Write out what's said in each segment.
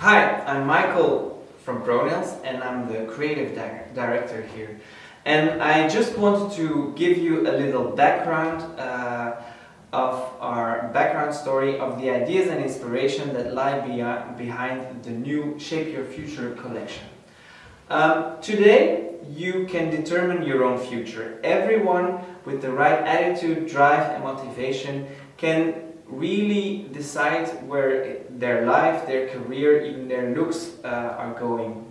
Hi, I'm Michael from ProNails and I'm the creative di director here. And I just wanted to give you a little background uh, of our background story of the ideas and inspiration that lie behind the new Shape Your Future collection. Um, today you can determine your own future. Everyone with the right attitude, drive and motivation can really decide where their life, their career, even their looks uh, are going.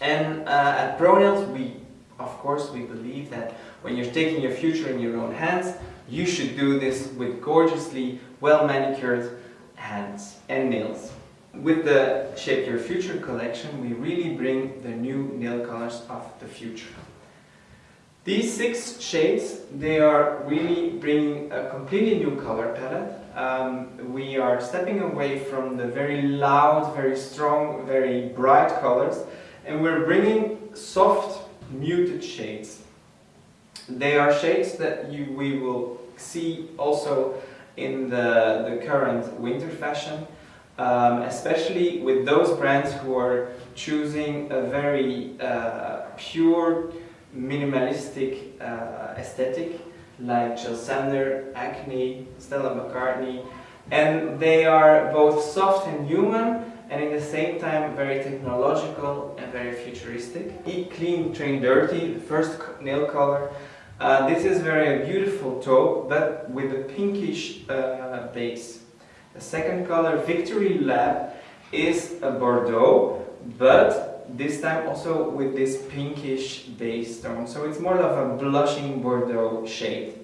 And uh, at ProNails we, of course, we believe that when you're taking your future in your own hands, you should do this with gorgeously well manicured hands and nails. With the Shape Your Future collection, we really bring the new nail colors of the future. These six shades, they are really bringing a completely new color palette. Um, we are stepping away from the very loud, very strong, very bright colors and we're bringing soft, muted shades. They are shades that you, we will see also in the, the current winter fashion, um, especially with those brands who are choosing a very uh, pure, minimalistic uh, aesthetic like Jil Sander, Acne, Stella McCartney and they are both soft and human and in the same time very technological and very futuristic. Eat Clean, Train Dirty, the first nail color. Uh, this is very beautiful taupe but with a pinkish uh, base. The second color, Victory Lab, is a Bordeaux but this time also with this pinkish base tone. So it's more of a blushing Bordeaux shade.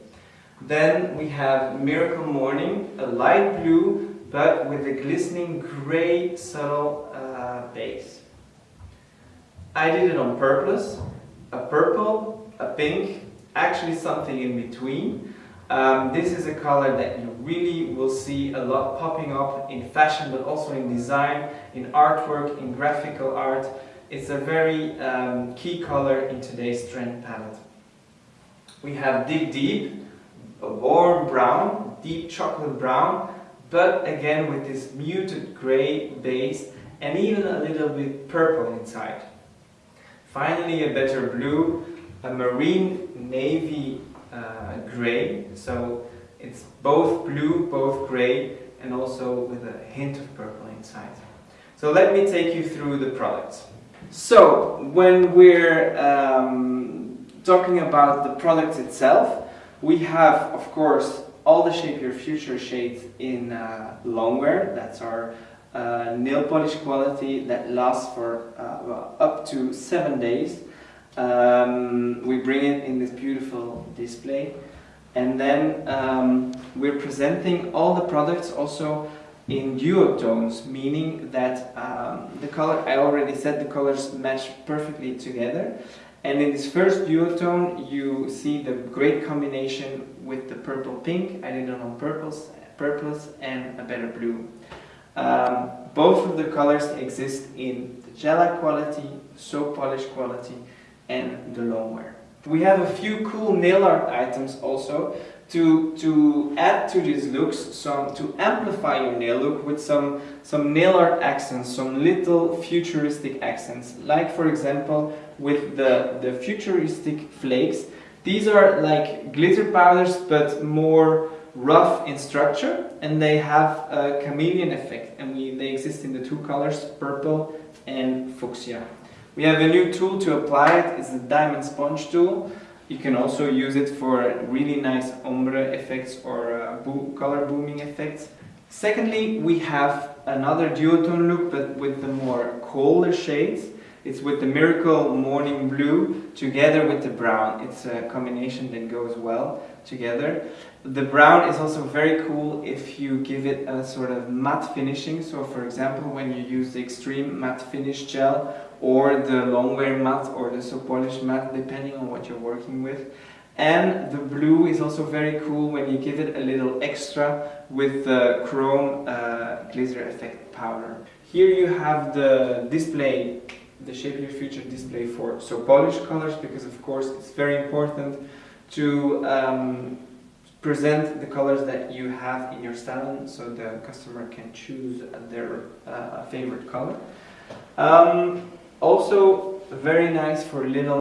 Then we have Miracle Morning, a light blue but with a glistening grey subtle uh, base. I did it on purpose, a purple, a pink, actually something in between. Um, this is a color that you really will see a lot popping up in fashion but also in design, in artwork, in graphical art. It's a very um, key color in today's trend palette. We have Dig Deep, a warm brown, deep chocolate brown, but again with this muted grey base and even a little bit purple inside. Finally a better blue, a marine navy uh, grey, so it's both blue, both grey and also with a hint of purple inside. So let me take you through the products. So, when we're um, talking about the product itself, we have, of course, all the Shape Your Future shades in uh, longwear. That's our uh, nail polish quality that lasts for uh, well, up to seven days. Um, we bring it in this beautiful display. And then um, we're presenting all the products also in duotones, meaning that um, the color, I already said the colors match perfectly together. And in this first duotone, you see the great combination with the purple pink. I did it on purples, purples and a better blue. Um, both of the colors exist in the gel quality, soap polish quality, and the longwear. We have a few cool nail art items also to, to add to these looks, some, to amplify your nail look with some, some nail art accents, some little futuristic accents. Like for example, with the, the futuristic flakes. These are like glitter powders but more rough in structure and they have a chameleon effect and we, they exist in the two colors, purple and fuchsia. We have a new tool to apply it, it's the diamond sponge tool. You can also use it for really nice ombre effects or uh, color booming effects. Secondly, we have another duotone look but with the more colder shades. It's with the Miracle Morning Blue together with the brown. It's a combination that goes well together. The brown is also very cool if you give it a sort of matte finishing. So for example, when you use the extreme matte finish gel or the longwear matte or the soap polish matte, depending on what you're working with. And the blue is also very cool when you give it a little extra with the chrome uh, glitter effect powder. Here you have the display, the Shape Your Future display for soap polish colors because of course it's very important to um, present the colors that you have in your salon so the customer can choose their uh, favorite color. Um, also very nice for little